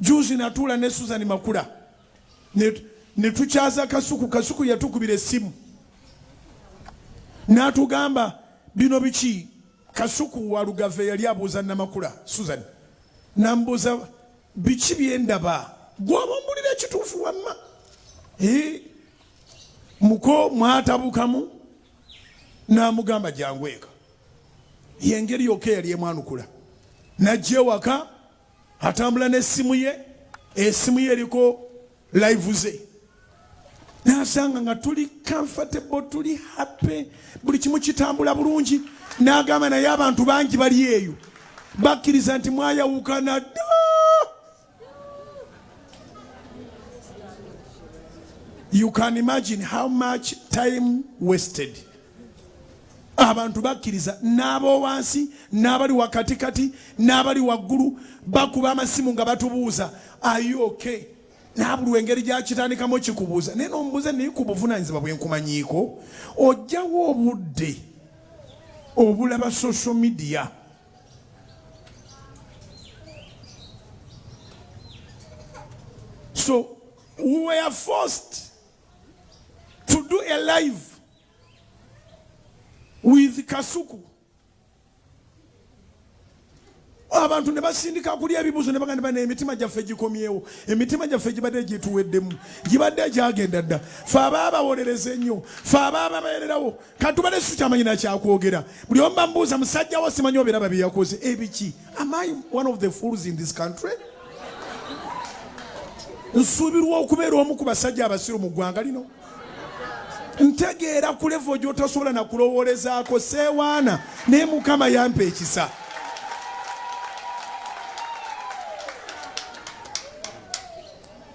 juzi natuula ne susan makula. Ne- ne tukyaza kasuku kasuku yatukubira essimu. N'atugamba bino biki? Kasuku walugave yali abuuza namakula susan. Nambuuza biki byendaba gwoba ombulira ekituufu wamma? Eh, muko mwatabukamu? N'amugamba jangu eka. Yengeri yokka yali emwanukula. Najja ewaka atambula n'essimu ye essimu ye eriko live ze. Nasanga nga tuli comfortable tuli happy buli kimu kitambula bulungi. N'agamba naye abantu bangi bali eyo. Bakkiriza nti mwayawukana dda you can imagine how much time wasted abantu bakkiriza n'ab'owansi n'abali wakatikati n'abali waggulu bakuba amasimu nga batubuuza ayoke nabuli engeri gyakitandikamu kikubuuza. Naye nomubuuza naye ku buvunanyizibwa bwenkumanyiiko ojjawo obudde obulaba social media? So we were forced to do a live with kasuku. Abantu ne basindika kulya ebibuuzo ne bagamba bana emitima gyaffe gikomyewo. Emitima gyaffe gibadde gyetuweddemu gibadde gyagenda dda. Fe ababa bawolereza ennyo fe ababa babeererawo katubale si kyamanyi nakyakwogera buli omu bambuuza musajja wo simanyi obeeraba bye yakoze? Ebiki? Am i one of the fools in this country? Nsuubirwa okubeera omu ku basajja abasiru mu ggwanga lino ntegeera ku levo gyotasobola nakulowoolezaako seewaana naye mukama yampa ekisa.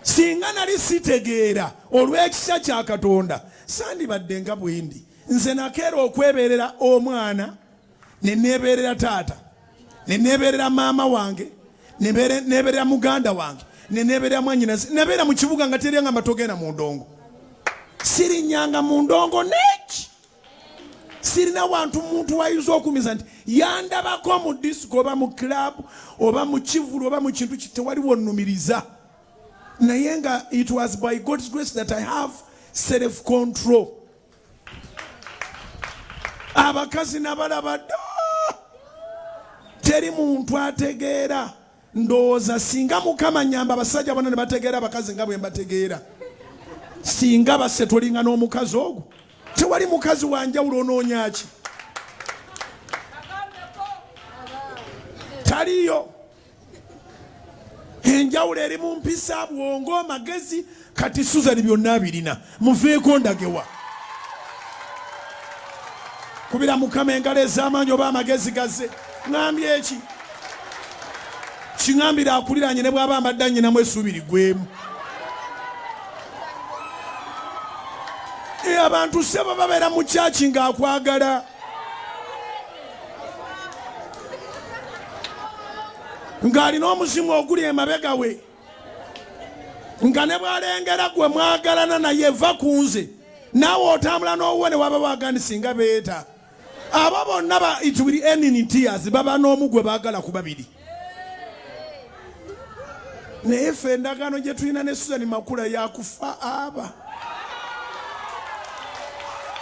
Singa nali sitegeera olw'ekisa kya katonda sandibadde nga bwendi nze nakeera okwebeerera omwana ne neebeerera taata ne neebeerera maama wange ne beere- neebeerera muganda wange ne neebeerera mwanyinazi nebeera mu kibuga nga teryanga matogenda mu ndongo sirinyanga mu ndongo neki? Sirina wantu muntu wayinza okumiza nti yandabako mu disiko oba mu club oba mu kivulu oba mu kintu ki tewaliwo nnumiriza naye nga it was by god's grace that i have self control. Abakazi nabalaba dda. Teri muntu ategeera. Ndowooza singa mukama nyamba abasajja bonna ne bategeera abakazi nga bwe mbategeera singa basse tolinga n'omukazi ogwo tewali mukazi wanjawulo onoonyaki taliyo. Enjawulo eri mu mpisa bwongo amagezi kati suzani byonna birina. Muveeko ndagewa. Kubira mukama engalo ez'amaanyi oba amagezi gaze ŋambye eki kiŋambire akuliranye ne bw'aba ambadde anyinamu esuubiri gwemu abantu sebo babeera mu kyaki ng'akwagala ng'alina omuzimu oguli emabega we. Nga ne bw'alengera gwe mwagalana naye va ku nze. Naawe otambula n'owuwe ne waba waagandi singa beeta. Abo bonna ba it will end in tears. Baba n'omu gwe baagala ku babiri. Naye ffe endagaano gye tulina ne susani makula yakufa aba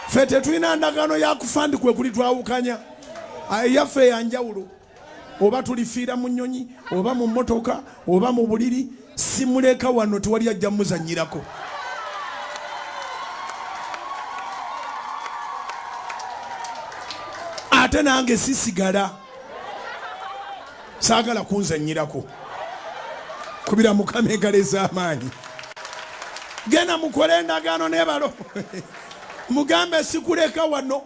ffe tetulina ndagaano yakufa ndi kwe kuli twawukanya. Aye, yaffe yanjawulo oba tulifiira mu nyonyi oba mu motoka oba mu buliri simuleka wano tewali ajja muzanyirako ate nange sisigala. Saagala kunzanyirako. Kubira mukama engalo ez'amaanyi. Genda mukole endagaano nebalo mugambe sikuleka wano.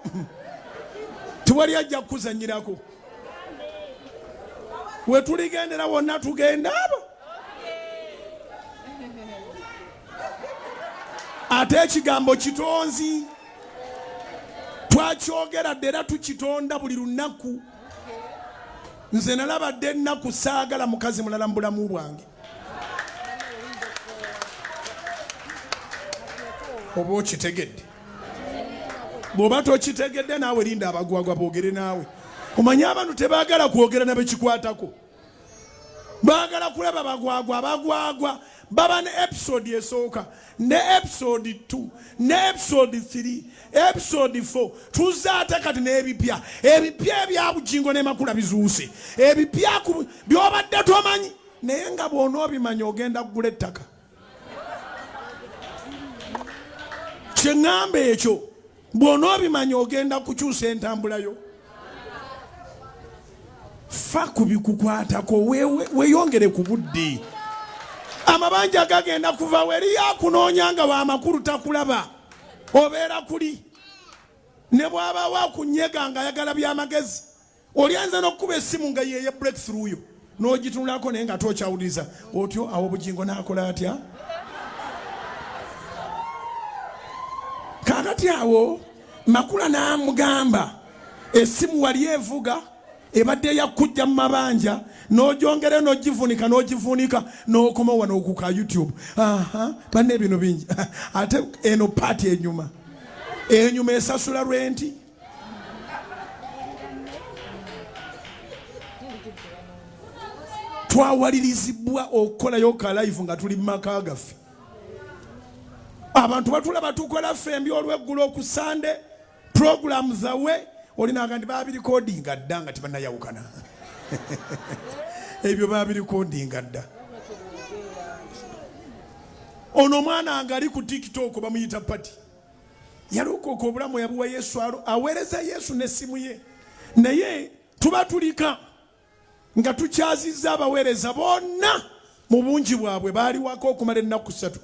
Tewali ajja kukuzanyirako. We tuligendera wonna tugenda abo. Ate ekigambo kitonzi. Twakyogera dde era tukitonda buli lunaku. Nze nalabadde ennaku saagala mukazi mulala mu bulamu bwange. Oba okitegedde bw'oba tokitegedde naawe linda abagwagwa boogere naawe. Omanye abantu tebaagala kwogera nabekikwatako baagala kulaba bagwagwa abagwagwa. Baba ne episode esooka ne episode 2 ne episode 3 episode 4 tuzze ate kati n'ebipya. Ebipya ebyabugingo nemakula bizuuse. Ebipya byobadde tomanyi naye nga bw'onoobimanya ogenda kugula ettaka. Kyeŋŋamba ekyo bw'onoobimanya ogenda kukyusa entambulayo fa ku bikukwatako wewe- weeyongere ku budde amabanja gagenda kuva weri yakunoonya nga waamakulu takulaba obeera kuli. Ne bw'abawo akunyega nga ayagala byamagezi olyanza n'okkuba essimu nga yeye breakthrough yo n'ogitunulako naye nga tokyawuliriza otyo awo obugingo n'akola atya kakati awo makula n'amugamba essimu wali evuga ebadde yakujja mu mabanja n'ogyongere n'ogivunika n'ogivunika n'okoma wano okuka youtube. Aha banne bino bingi. Ate eno paati enyuma. Enyuma esasula rwenti twawalirizibwa okukolayo ka live nga tuli mu maka gaffe abantu batulaba tukola fembi olweggulo ku sande programu zawe olinaga nti babirikodinga dda nga tibanayawukana ebyo babirikodinga dda ono omwana nga ali ku tiktok bamuyita pati yalokooka obulamu yabuwa yesu alo aweereza yesu n'essimu ye. Naye tuba tulika nga tukyazizza abaweereza bonna mu bungi bwabwe baaliwako okumala ennaku ssatu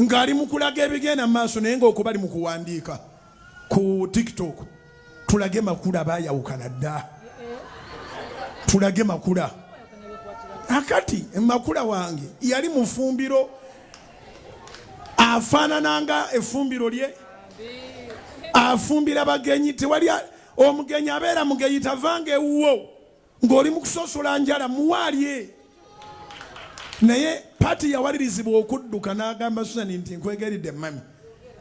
ng'ali mu kulaga ebigenda mu maaso naye ng'oku bali mu kuwandiika. Ku tiktok tulage makula baayawukana dda. Tulage makula. Akati makula wange yali mu fumbiro afaanana nga effumbiro lye. Afumbira bagenyi tewali omugenyi abeera mugenyi tavanga ewuwo ng'oli mu kusosola njala muwaalye. Naye paati yawalirizibwa okudduka n'agamba susani nti nkwegeridde mami.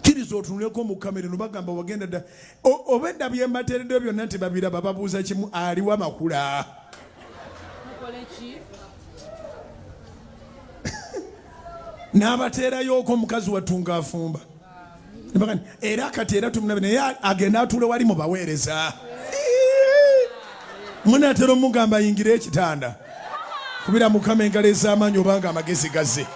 Kkiriza otunuleko mu kamera no bagamba wagenda dda. Oba edda bye mbateereddeyo byonna nti babiraba babuuza kimu aliwa makula? N'abateerayoko omukazi wattunga afumba. Ne bagamba, era kati era tumulabe naye agenda atule wali mu baweereza. Munatera omugamba ayingire ekitanda kubira mukama engalo ez'amaanyi obanga amagezi gaze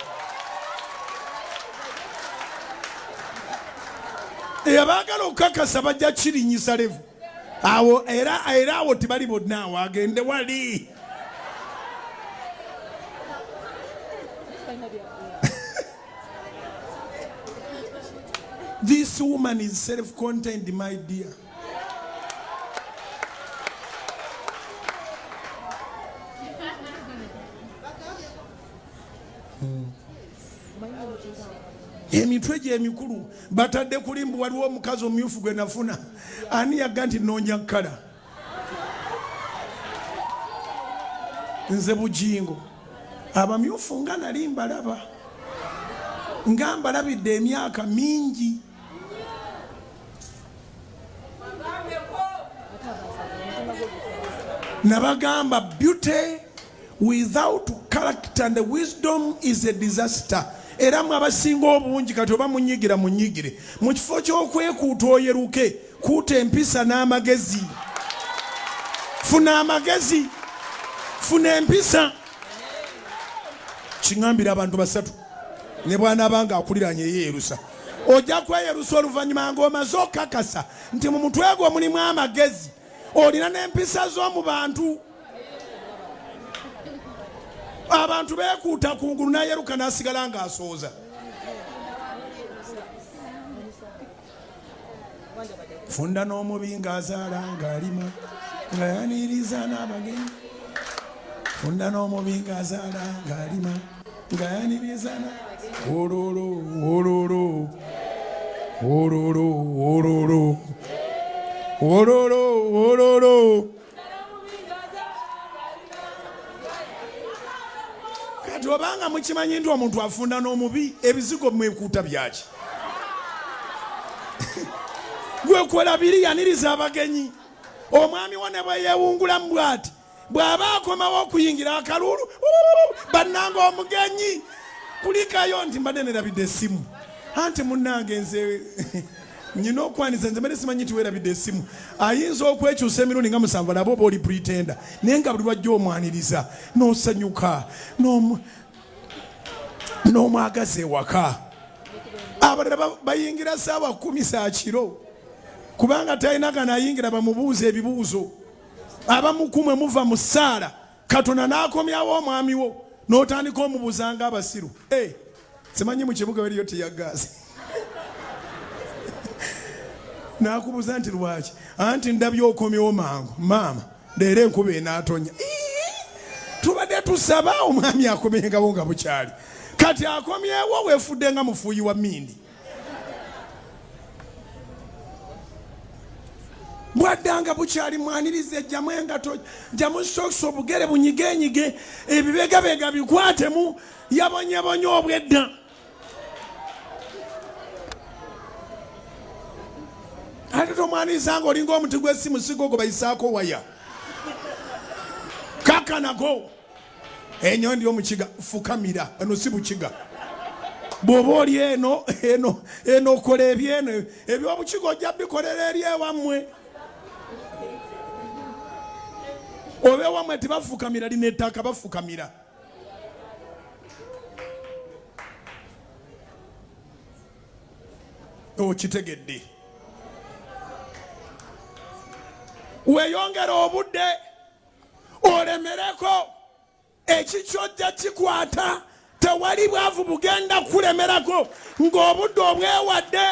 abaagala okukakasa bajja kirinyisa levu. Awo era era awo tibali bonna awo agende wali. This woman is self-contained my dear emitwe gye emikulu batadde kuli mbu waliwo omukazi omumyufu gwe nafuna. Ani yagga nti noonya kkala? Nze bugingo. Abamyufu nga nali mbalaba. Nga mbalabidde emyaka mingi. Nabagamba beauty without character and wisdom is a disaster era mwe abasinga obungi kati oba munyigira munyigire. Mu kifo ky'okwekuuta oyeruke kuuta empisa n'amagezi. Funa amagezi funa empisa. Kiŋambira abantu basatu ne bwanaabanga akuliranye yeerusa ojja kweyerusa oluvannyuma ng'omaze okakasa nti mu mutwe gwo mulimu amagezi. Olina n'empisa z'omu bantu abantu beekuuta kungulu nayeruka n'asigala ng'asooza. Funda n'omubi ng'azaala ng'alima nga yaniriza n'abagenyi funda n'omubi ng'azaala ng'alima nga yaniriza na ololo ololo. Ololo ololo. Ololo ololo obanga mukimanyi nti omuntu afunda n'omubi ebizigo mwekuuta byaki? Gwekola biri yaniriza abagenyi omwami wo ne bwe yeewungulamu bw'ati bw'aba akomawo okuyingira akalulu bannanga omugenyi. Kulikayo nti mbadde nerabidde essimu. Anti munnange nze nyina okwaniza nze mbadde simanyi nti weerabidde essimu. Ayinza okwekyusa emirundi nga musanvu alaba oba oli pretenda naye nga buli lwajja omwaniriza n'osanyuka n'omwagaza ewaka. Abalala bayingira saawa kumi saa kiro kubanga talina gano ayingira bamubuuza ebibuuzo. Abamukumwe muva mu ssaala katonda n'akomyawo omwami wo n'otandika omubuuza nga abasiru. Simanyi mu kibuga weriyo tiyagazi nakubuuza nti lwaki? Anti ndabye okomyewo mangu. Maama leero enkuba enaatonya tubadde tusaba omwami akomyengawo nga bukyali kati akomyewo weefudde nga mufuuyi wa mindi bwaddanga bukyali mwaniriza ejjamu engato jjamu sokisi obugere bunyigenyige ebibegabega bikwatemu yabonyebonya obwedda. Ate tomwaniriza nga olinga omuti gw'essimu sigo gwe bayisaako waya. Kakanago enyo ndi omukiga fukamira eno si bukiga. Bw'oba oli eno eno eno okola ebyeno ebyobukiga ojja bikolera eri ewammwe. Oba ewammwe tebafukamira lina ettaka bafukamira. Okitegedde weeyongera obudde olemereko ekikyojja kikwata tewali bwavu bugenda kulemerako ng'obudde obwewadde